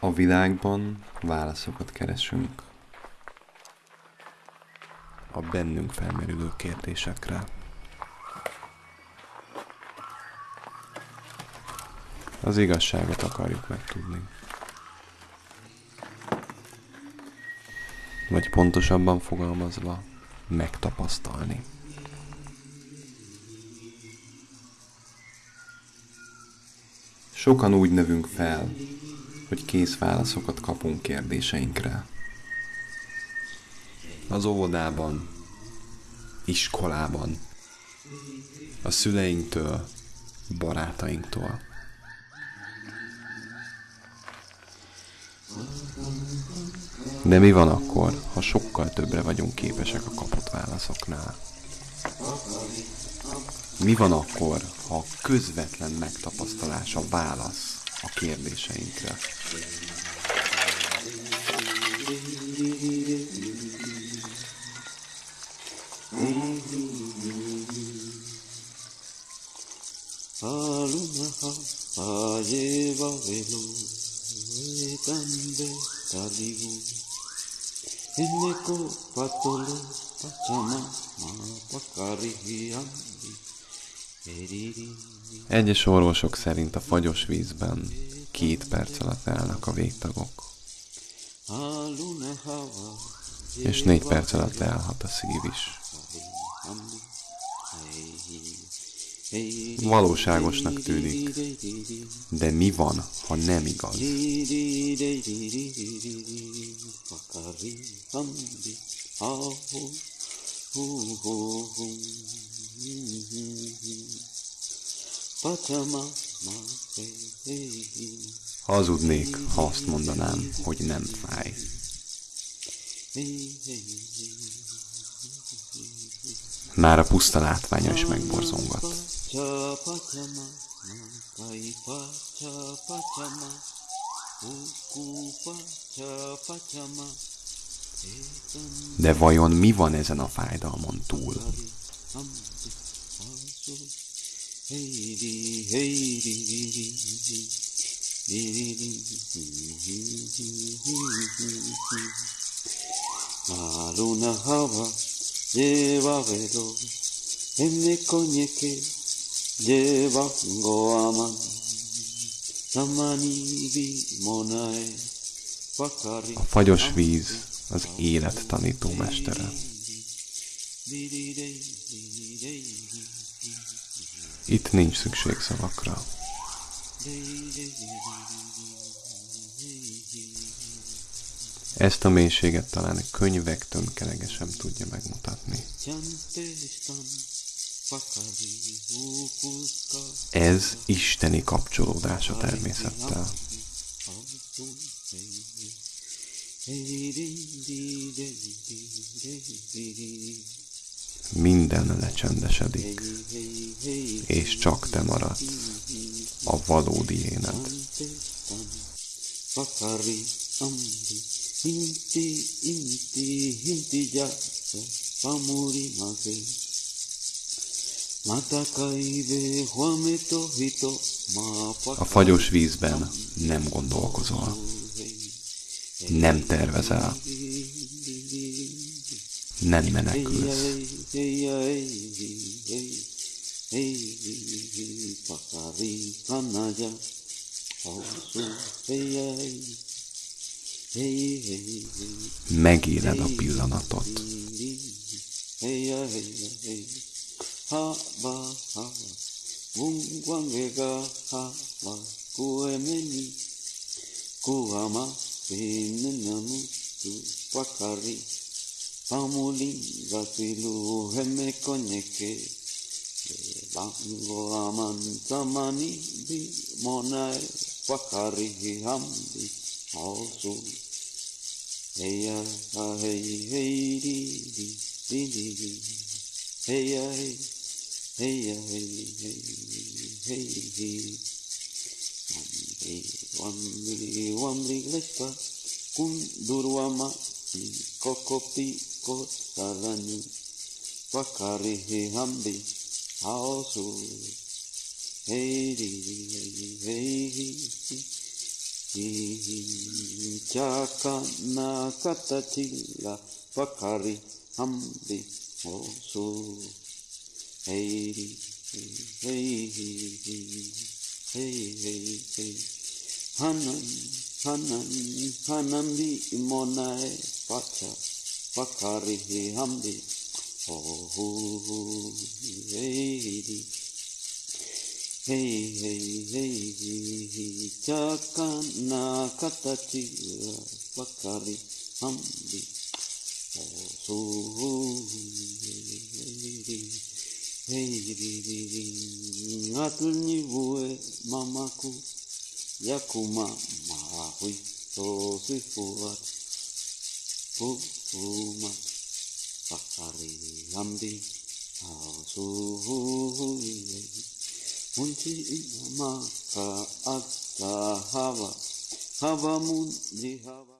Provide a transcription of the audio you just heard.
A világban válaszokat keresünk. A bennünk felmerülő kérdésekre. Az igazságot akarjuk megtudni. Vagy pontosabban fogalmazva, megtapasztalni. Sokan úgy nevünk fel, hogy kész válaszokat kapunk kérdéseinkre. Az óvodában, iskolában, a szüleinktől, barátainktól. De mi van akkor, ha sokkal többre vagyunk képesek a kapott válaszoknál? Mi van akkor, ha a közvetlen megtapasztalás a válasz a kérdéseinkre? Alunaha ayeva velo etande talibu Eneko patolo pachama ma pakari ambi Egyes orvosok szerint a fagyos vízben két perc alatt állnak a végtagok, és négy perc alatt leállhat a szív is. Valóságosnak tűnik, de mi van, ha nem igaz? Pakari ambi aho Hazudnék, ha azt mondanám, hogy nem fáj. Már a puszta látványa is megborzongat. De vajon mi van ezen a fájdalmon túl? Heidi Aluna hava lleva velo enne coñeque lleva goaman Samani vi monae pakari A fagyos víz az élet tanító mestere. Itt nincs szükség szavakra. Ezt a mélységet talán egy könyvek tömkelege sem tudja megmutatni. Ez isteni kapcsolódás a természettel. Minden lecsendesedik, és csak te maradsz, a valódi éned. Ambi inti pamuri A fagyos vízben nem gondolkozol, nem tervezel, nem menekülsz. Pakari kanaya Megéled a pillanatot. ha Pamuli Vasilu Heme Koneke Bango Amantamani Bi Monae Wakari Hambi Osu Heya Hey Hey Di Di Di Di Di Hey Heya Hey Hey Hey Hey Lespa Kundurwama Kokopi kotarani wakarihi hambi haosu heiri heiri chaka na katatila wakari hambi haosu heiri heiri heiri heiri hanan hanan hanan bi monai pacha Vakarihi hamdi. Oh, hey, hey, hey, hey, takana katachi. Vakari hamdi. Oh, hey, hey, atulni bue mamaku. Yakuma mahui. Oh, sweet huma fakari lamdi tausuhu ilayhi munti ina maka hawa hawa mun hawa.